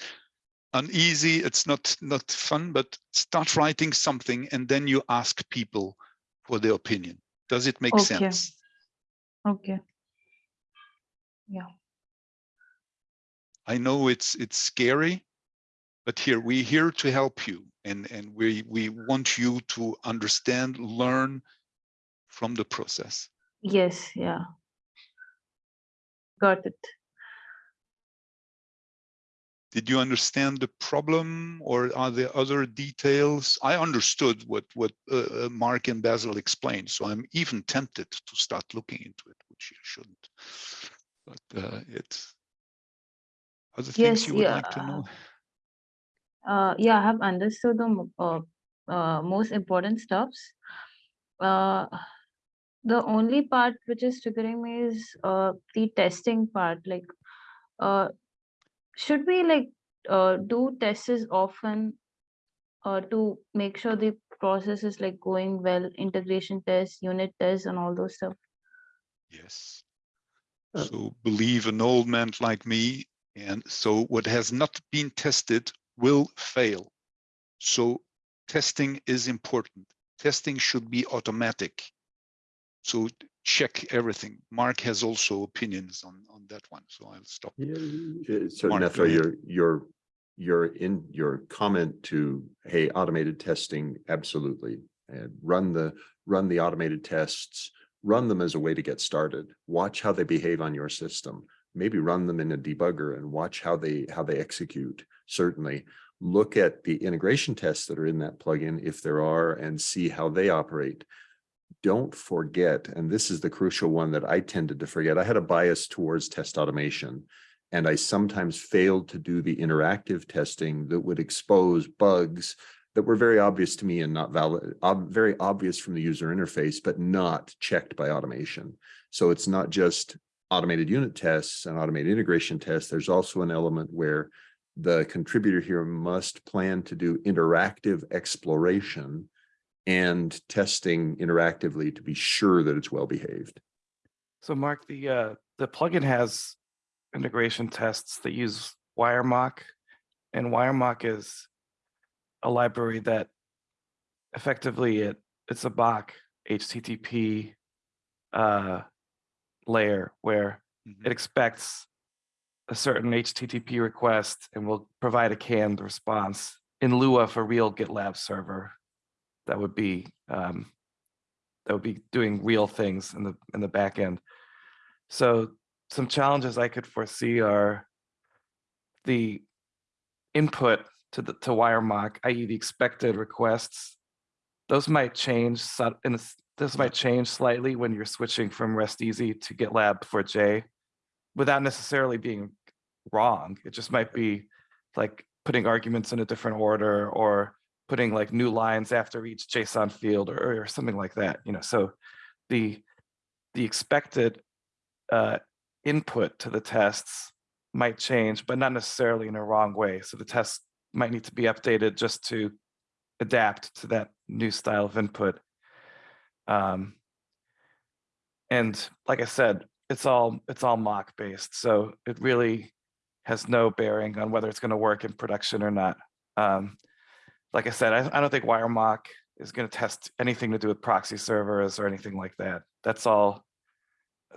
uneasy. It's not not fun, but start writing something, and then you ask people for their opinion. Does it make Okay. sense? Okay, Yeah. I know it's it's scary, but here we're here to help you, and and we we want you to understand, learn from the process. yes, yeah. Got it. Did you understand the problem, or are there other details? I understood what what uh, uh, Mark and Basil explained, so I'm even tempted to start looking into it, which you shouldn't. But uh, it's other things Yes, you would yeah. like to know. Uh, yeah, I have understood the uh, uh, most important steps. Uh, the only part which is triggering me is uh, the testing part. Like, uh, should we like uh, do tests often uh, to make sure the process is like going well, integration tests, unit tests, and all those stuff? Yes. Uh, So believe an old man like me, and so what has not been tested will fail. So testing is important. Testing should be automatic. So check everything. Mark has also opinions on, on that one, so I'll stop. Yeah, so Mark, go Nethra, ahead. your, your, your in, your comment to, hey, automated testing, absolutely. And run the, run the automated tests, run them as a way to get started. Watch how they behave on your system. Maybe run them in a debugger and watch how they, how they execute, certainly. Look at the integration tests that are in that plugin, if there are, and see how they operate don't forget, and this is the crucial one that I tended to forget, I had a bias towards test automation. And I sometimes failed to do the interactive testing that would expose bugs that were very obvious to me and not valid, ob- very obvious from the user interface, but not checked by automation. So it's not just automated unit tests and automated integration tests. There's also an element where the contributor here must plan to do interactive exploration and testing interactively to be sure that it's well behaved. So Mark, the uh, the plugin has integration tests that use WireMock, and WireMock is a library that effectively it it's a Bach HTTP uh, layer where Mhm. it expects a certain HTTP request and we'll provide a canned response in lieu of a real GitLab server that would be um, that would be doing real things in the in the back end. So some challenges I could foresee are the input to the to WireMock, i.e. the expected requests. Those might change and this might change slightly when you're switching from RESTEasy to GitLab4J without necessarily being wrong. It just might be like putting arguments in a different order or putting like new lines after each JSON field or, or something like that, you know, so the the expected uh, input to the tests might change, but not necessarily in a wrong way. So the tests might need to be updated just to adapt to that new style of input. Um, and like I said, it's all it's all mock based, so it really has no bearing on whether it's going to work in production or not. Um, like I said, I, I don't think WireMock is going to test anything to do with proxy servers or anything like that. That's all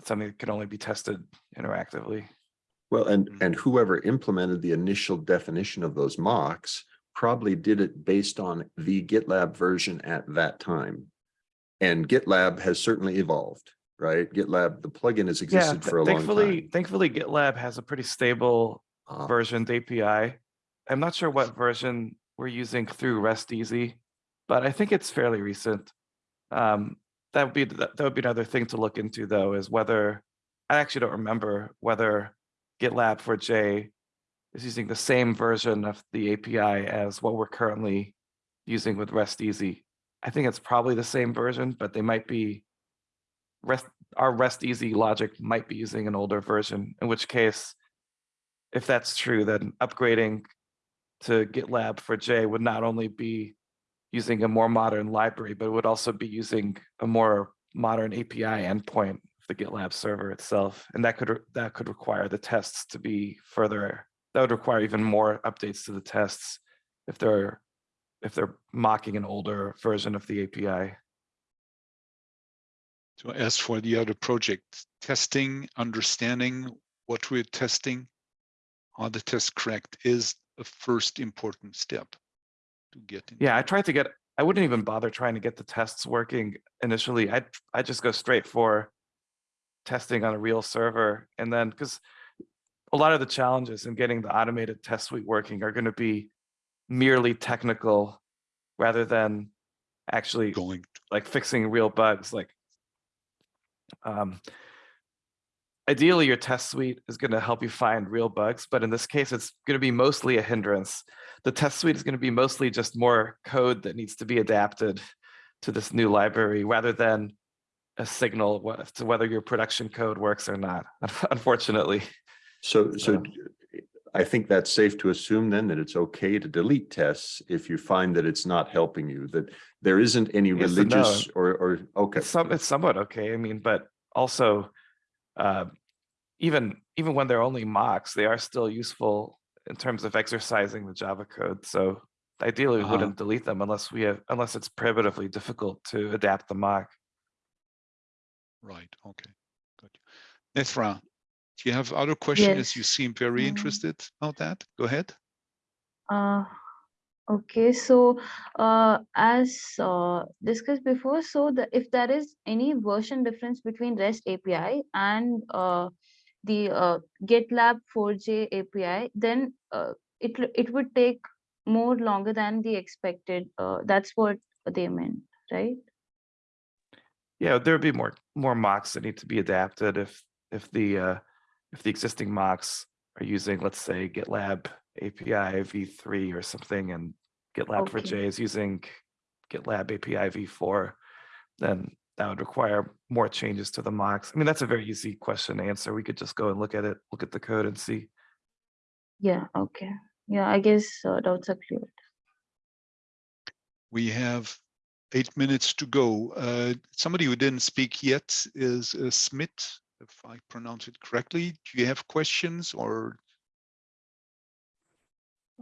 something that can only be tested interactively. Well, and, Mhm. and whoever implemented the initial definition of those mocks probably did it based on the GitLab version at that time. And GitLab has certainly evolved, right? GitLab, the plugin has existed th- for a long time. thankfully GitLab has a pretty stable Ah, versioned API. I'm not sure what version we're using through RESTEasy, but I think it's fairly recent. Um, that would be that that would be another thing to look into though, is whether I actually don't remember whether GitLab4J is using the same version of the API as what we're currently using with RESTEasy. I think it's probably the same version, but they might be REST our RESTEasy logic might be using an older version, in which case, if that's true, then upgrading to GitLab4J would not only be using a more modern library, but it would also be using a more modern API endpoint of the GitLab server itself. And that could that could require the tests to be further, that would require even more updates to the tests if they're if they're mocking an older version of the API. So as for the other project, testing, understanding what we're testing, are the tests correct is a first important step to get. Yeah, I tried to get, I wouldn't even bother trying to get the tests working initially. I'd, i just go straight for testing on a real server. And then, because a lot of the challenges in getting the automated test suite working are going to be merely technical rather than actually going like fixing real bugs like um ideally your test suite is going to help you find real bugs but in this case it's going to be mostly a hindrance. The test suite is going to be mostly just more code that needs to be adapted to this new library rather than a signal to whether your production code works or not (laughs) unfortunately. So, so d- I think that's safe to assume then that it's okay to delete tests if you find that it's not helping you, that there isn't any Yes and no. religious or, or, okay. It's some, it's somewhat okay. I mean, but also, uh, even even when they're only mocks, they are still useful in terms of exercising the Java code. So ideally, we Uh-huh. wouldn't delete them unless we have unless it's prohibitively difficult to adapt the mock. Right, okay, good. Nethra, do you have other questions? You seem very um, interested about that. Go ahead. Uh, okay, so uh, as uh, discussed before, so the if there is any version difference between REST API and uh, the uh, GitLab 4J API, then uh, it it would take more longer than the expected. Uh, that's what they meant, right? Yeah, there'd be more more mocks that need to be adapted if if the uh if the existing mocks are using, let's say, GitLab API v3 or something, and GitLab for Okay. J is using GitLab API v4, then that would require more changes to the mocks. I mean, that's a very easy question to answer. We could just go and look at it, look at the code and see. Yeah. Okay. Yeah, I guess uh, doubts are clear. We have eight minutes to go. Uh, somebody who didn't speak yet is uh, Smith, if I pronounce it correctly. Do you have questions or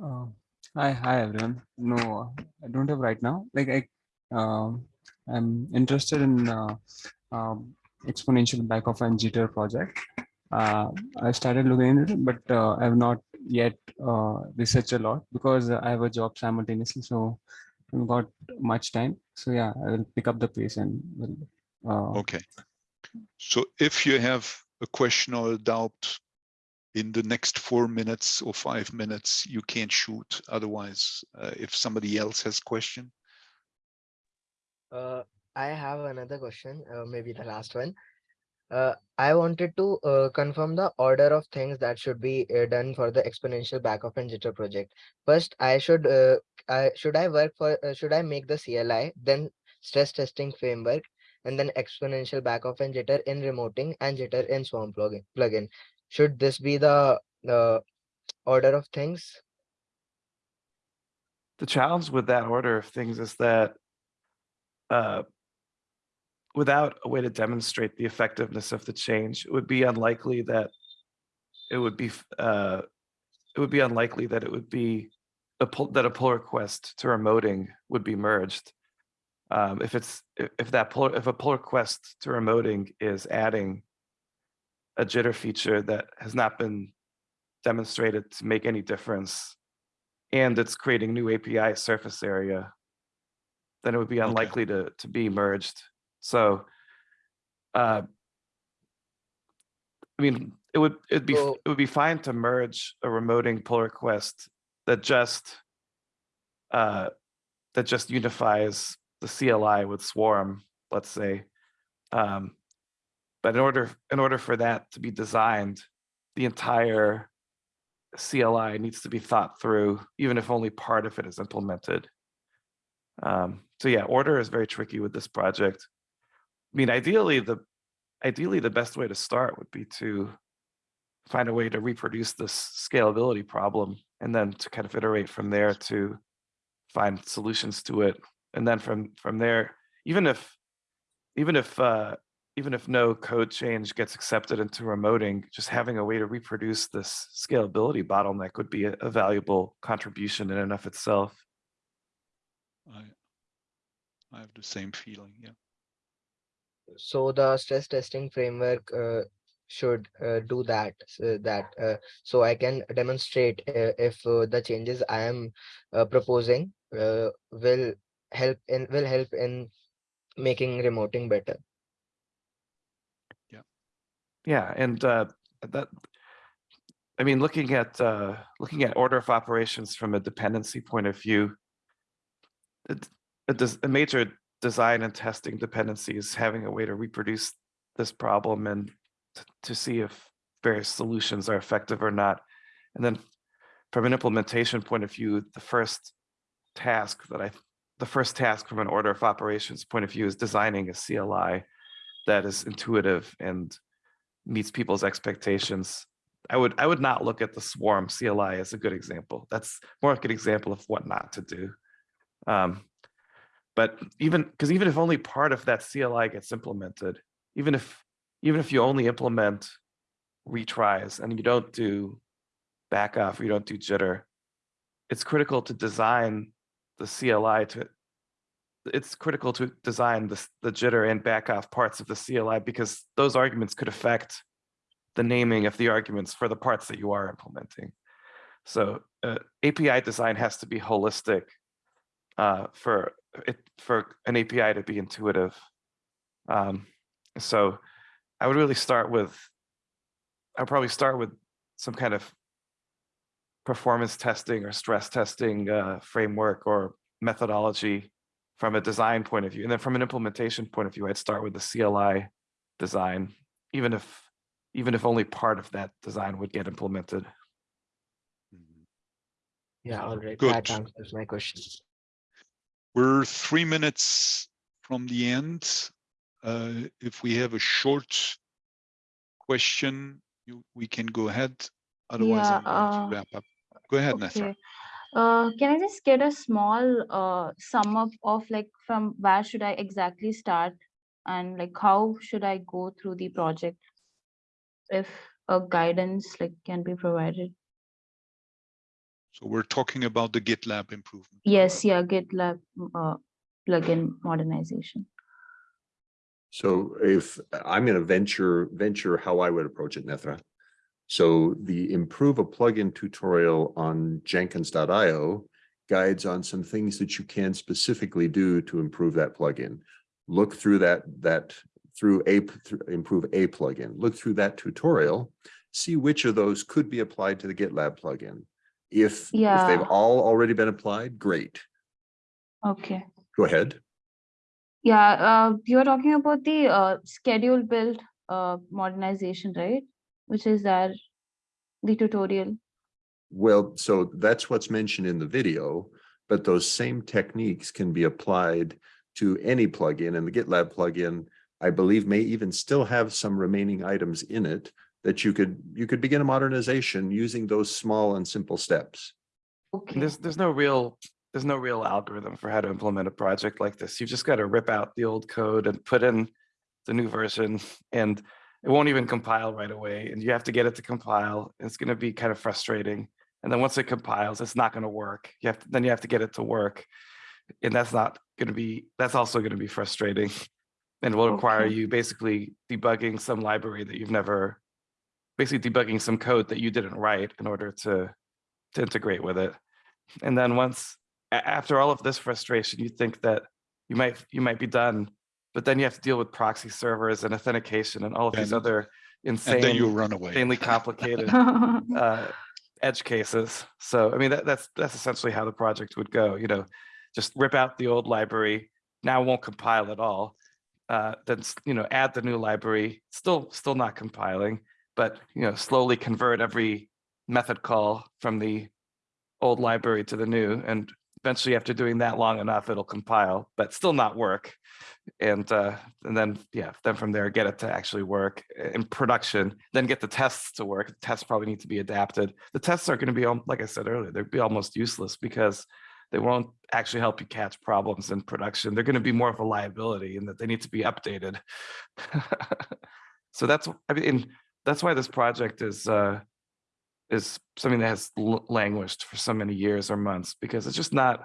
Uh, hi, hi everyone. No, I don't have right now. Like I, um, I'm interested in uh, um, exponential backoff and jitter project. Uh, I started looking into it, but uh, I have not yet uh, researched a lot because I have a job simultaneously, so I haven't got much time. So yeah, I will pick up the pace and will. Uh, Okay. So if you have a question or a doubt in the next four minutes or five minutes, you can't shoot. Otherwise, uh, if somebody else has question, Uh, I have another question, uh, maybe the last one. Uh, I wanted to uh, confirm the order of things that should be uh, done for the exponential backoff and jitter project. First, I should I should I work for should I make the CLI, then stress testing framework, and then exponential backoff and jitter in remoting and jitter in Swarm plugin. Plugin. Should this be the the order of things? The challenge with that order of things is that uh, without a way to demonstrate the effectiveness of the change, it would be unlikely that it would be uh, it would be unlikely that it would be a pull, that a pull request to remoting would be merged. Um, if it's if, that pull if a pull request to remoting is adding a jitter feature that has not been demonstrated to make any difference and it's creating new API surface area, then it would be Okay. unlikely to, to be merged. So, uh, I mean, it would, it'd be, So- it would be fine to merge a remoting pull request that just, uh, that just unifies the CLI with Swarm, let's say. Um, but in order, in order for that to be designed, the entire CLI needs to be thought through, even if only part of it is implemented. Um, so yeah, order is very tricky with this project. I mean, ideally, the ideally the best way to start would be to find a way to reproduce this scalability problem and then to kind of iterate from there to find solutions to it. And then from from there, even if even if uh, even if no code change gets accepted into remoting, just having a way to reproduce this scalability bottleneck would be a, a valuable contribution in and of itself. I, I have the same feeling, yeah. So the stress testing framework uh, should uh, do that so that uh, so I can demonstrate uh, if uh, the changes I am uh, proposing uh, will help in will help in making remoting better. Yeah, and uh, that, I mean, looking at uh, looking at order of operations from a dependency point of view, it, it does, a major design and testing dependency is having a way to reproduce this problem and to see if various solutions are effective or not. And then from an implementation point of view, the first task that I, the first task from an order of operations point of view is designing a CLI that is intuitive and meets people's expectations. I would I would not look at the swarm CLI as a good example. That's more like an example of what not to do. Um, but even because even if only part of that CLI gets implemented, even if even if you only implement retries and you don't do backoff, or you don't do jitter, it's critical to design the CLI to it's critical to design this, the jitter and back off parts of the CLI because those arguments could affect the naming of the arguments for the parts that you are implementing. So uh, API design has to be holistic uh, for it for an API to be intuitive. Um, so I would really start with, I'd probably start with some kind of performance testing or stress testing uh, framework or methodology from a design point of view. And then from an implementation point of view, I'd start with the CLI design, even if even if only part of that design would get implemented. Yeah, all right. Good. That answers my question. We're three minutes from the end. Uh, If we have a short question, you, we can go ahead. Otherwise, Yeah, I'm going uh, to wrap up. Go ahead, Nessa. Okay. Uh, can I just get a small uh sum up of like from where should I exactly start? And like how should I go through the project? If a guidance like can be provided? So we're talking about the GitLab improvement. Yes, yeah, GitLab uh plugin modernization. So if I'm gonna venture, venture how I would approach it, Nethra. So the improve a plugin tutorial on jenkins.io guides on some things that you can specifically do to improve that plugin. Look through that, that through a, through- improve a plugin, look through that tutorial, see which of those could be applied to the GitLab plugin. If, if they've all already been applied, great. Okay. Go ahead. Yeah, uh, you are talking about the uh schedule build uh modernization, right? Which is there, the tutorial. Well, so that's what's mentioned in the video, but those same techniques can be applied to any plugin and the GitLab plugin, I believe may even still have some remaining items in it that you could, you could begin a modernization using those small and simple steps. Okay. There's, there's no real, there's no real algorithm for how to implement a project like this. You've just got to rip out the old code and put in the new version and it won't even compile right away. And you have to get it to compile. It's going to be kind of frustrating. And then once it compiles, it's not going to work. You have to, then you have to get it to work. And that's not going to be, that's also going to be frustrating. (laughs) And will require Okay. you basically debugging some library that you've never, basically debugging some code that you didn't write in order to, to integrate with it. And then once, after all of this frustration, you think that you might, you might be done, but then you have to deal with proxy servers and authentication and all of these And- other And then you run away. insanely (laughs) complicated (laughs) uh, edge cases. So, I mean, that, that's, that's essentially how the project would go, you know, just rip out the old library, now won't compile at all. Uh, then, you know, add the new library, still, still not compiling, but, you know, slowly convert every method call from the old library to the new, and eventually after doing that long enough, it'll compile, but still not work. And, uh, and then, yeah, then from there, get it to actually work in production, then get the tests to work. The Tests probably need to be adapted. The tests are gonna be, like I said earlier, they'd be almost useless because they won't actually help you catch problems in production. They're gonna be more of a liability in that they need to be updated. (laughs) So that's, I mean, that's why this project is, uh, is something that has languished for so many years or months because it's just not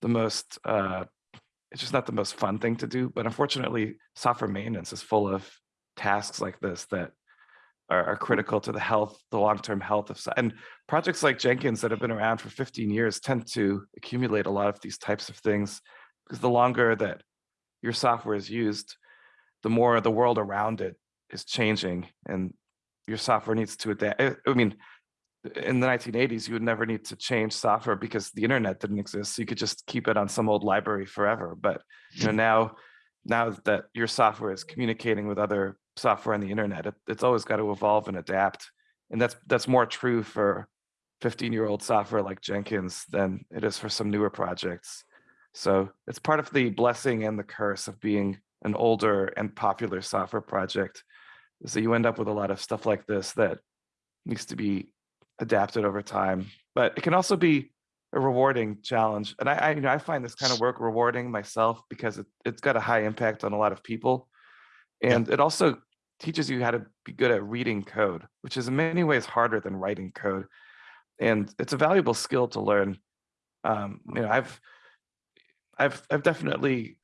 the most, uh, it's just not the most fun thing to do. But unfortunately, software maintenance is full of tasks like this that are, are critical to the health, the long-term health of, and projects like Jenkins that have been around for 15 years tend to accumulate a lot of these types of things because the longer that your software is used, the more the world around it is changing and your software needs to adapt. I mean, in the 1980s, you would never need to change software because the internet didn't exist. So you could just keep it on some old library forever. But you know (laughs) now, now that your software is communicating with other software on the internet, it, it's always got to evolve and adapt. And that's that's more true for 15 year old software like Jenkins than it is for some newer projects. So it's part of the blessing and the curse of being an older and popular software project. that you end up with a lot of stuff like this that needs to be adapted over time. But it can also be a rewarding challenge. And I, I, you know, I find this kind of work rewarding myself because it, it's got a high impact on a lot of people. Yeah. And it also teaches you how to be good at reading code, which is in many ways harder than writing code. And it's a valuable skill to learn. Um, you know, I've I've I've definitely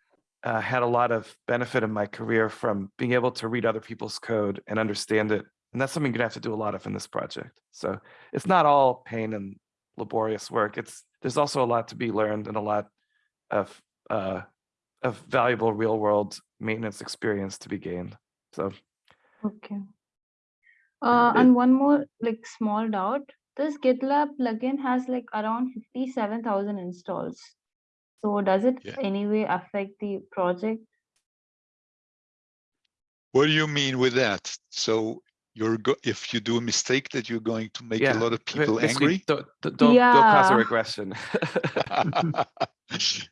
uh, had a lot of benefit in my career from being able to read other people's code and understand it, and that's something you're gonna have to do a lot of in this project. So it's not all pain and laborious work. It's there's also a lot to be learned and a lot of uh, of valuable real world maintenance experience to be gained. So Okay. Uh, it- and one more like small doubt. This GitLab plugin has like around fifty-seven thousand installs. So does it Yeah. anyway affect the project? What do you mean with that? So you're go, if you do a mistake that you're going to make a lot of people basically, angry? Don't don't, don't cause a Yeah. regression. (laughs)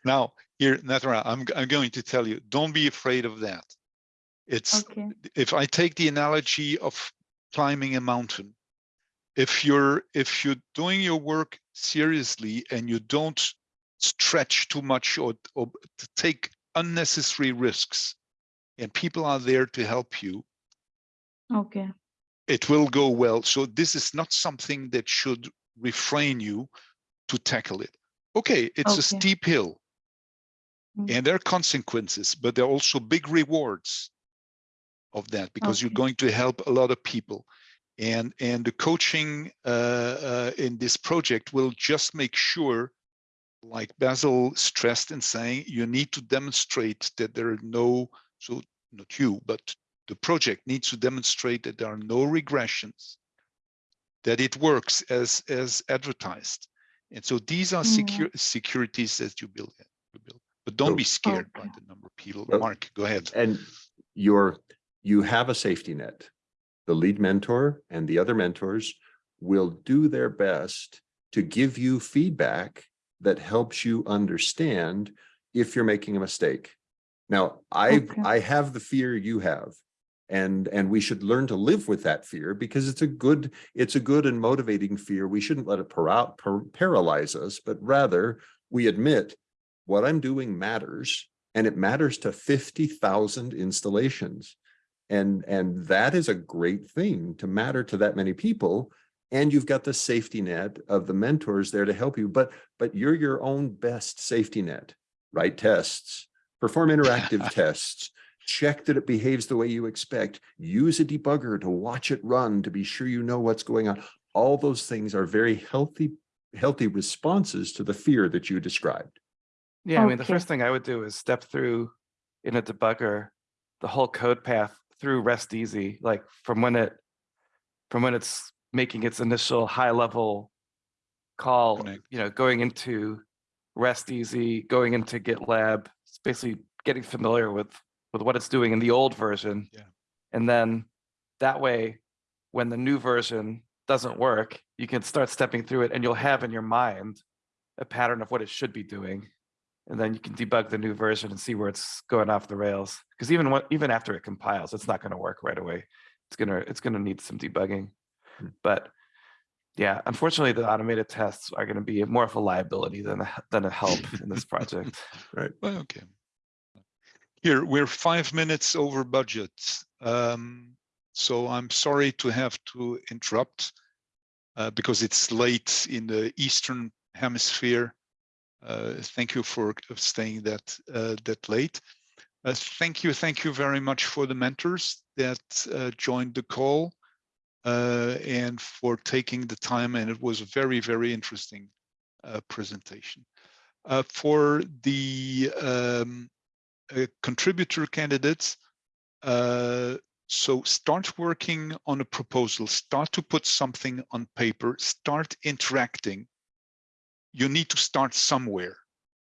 now, here, Nethra, I'm, g- I'm going to tell you, don't be afraid of that. It's, Okay, if I take the analogy of climbing a mountain, if you're, if you're doing your work seriously and you don't stretch too much or, or to take unnecessary risks, and people are there to help you, okay, it will go well. So this is not something that should refrain you to tackle it. Okay, it's a steep hill. Mm. And there are consequences, but there are also big rewards of that because you're going to help a lot of people. And and the coaching uh, uh, in this project will just make sure, like Basil stressed in saying, you need to demonstrate that there are no, so not you, but the project needs to demonstrate that there are no regressions, that it works as as advertised. And so these are Yeah. secure securities that you build. in- you build. But don't So- be oh, scared by the number of people. Well, Mark, go ahead. And you're, you have a safety net. The lead mentor and the other mentors will do their best to give you feedback that helps you understand if you're making a mistake. Now, I, Okay. I have the fear you have. And, and we should learn to live with that fear because it's a good, it's a good and motivating fear. We shouldn't let it para- par- paralyze us, but rather we admit what I'm doing matters and it matters to 50,000 installations. And, and that is a great thing to matter to that many people. And you've got the safety net of the mentors there to help you, but, but you're your own best safety net. Write tests, perform interactive (laughs) tests, check that it behaves the way you expect, use a debugger to watch it run to be sure you know what's going on. All those things are very healthy, healthy responses to the fear that you described. Yeah, I mean, the first thing I would do is step through in a debugger, the whole code path through RESTEasy, like from when it, from when it's making its initial high level call, Connect. you know, going into RESTEasy, going into GitLab, it's basically getting familiar with, with what it's doing in the old version. Yeah. And then that way, when the new version doesn't work, you can start stepping through it and you'll have in your mind a pattern of what it should be doing. And then you can debug the new version and see where it's going off the rails. Because even what, even after it compiles, it's not going to work right away. It's gonna, it's gonna need some debugging. Hmm. But yeah, unfortunately, the automated tests are going to be more of a liability than a, than a help in this project. (laughs) Right. Well, okay. Here, we're five minutes over budget. Um, so I'm sorry to have to interrupt uh, because it's late in the Eastern hemisphere. Uh, thank you for staying that uh, that late. Uh, thank you, thank you very much for the mentors that uh, joined the call uh, and for taking the time. And it was a very, very interesting presentation. For the um, uh, contributor candidates, uh, so start working on a proposal, start to put something on paper, start interacting. You need to start somewhere.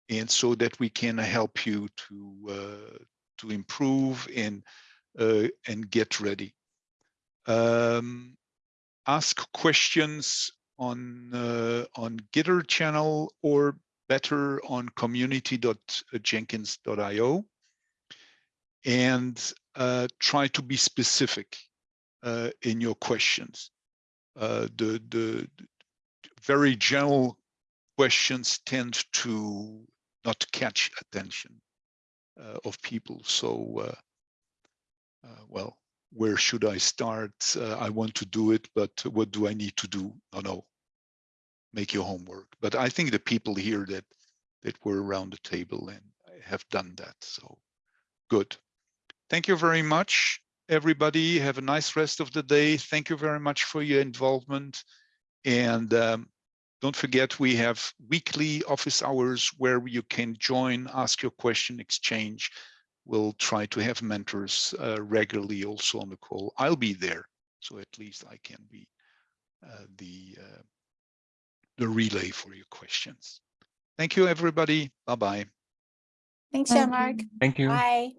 And so that we can help you to uh, to improve and uh, and get ready. Um, ask questions on uh, on Gitter channel or better on community.jenkins.io and uh, try to be specific uh, in your questions. Uh, the, the very general questions tend to not catch attention uh, of people. So, uh, uh, well, where should I start? I want to do it, but what do I need to do? No, no, make your homework. But I think the people here that that were around the table and have done that. So good. Thank you very much, everybody. Have a nice rest of the day. Thank you very much for your involvement. And um, don't forget, we have weekly office hours where you can join, ask your question, exchange. We'll try to have mentors uh, regularly also on the call. I'll be there, so at least I can be uh, the uh, the relay for your questions. Thank you, everybody. Bye bye. Thanks, Thank Jean-Marc. Thank you. Bye.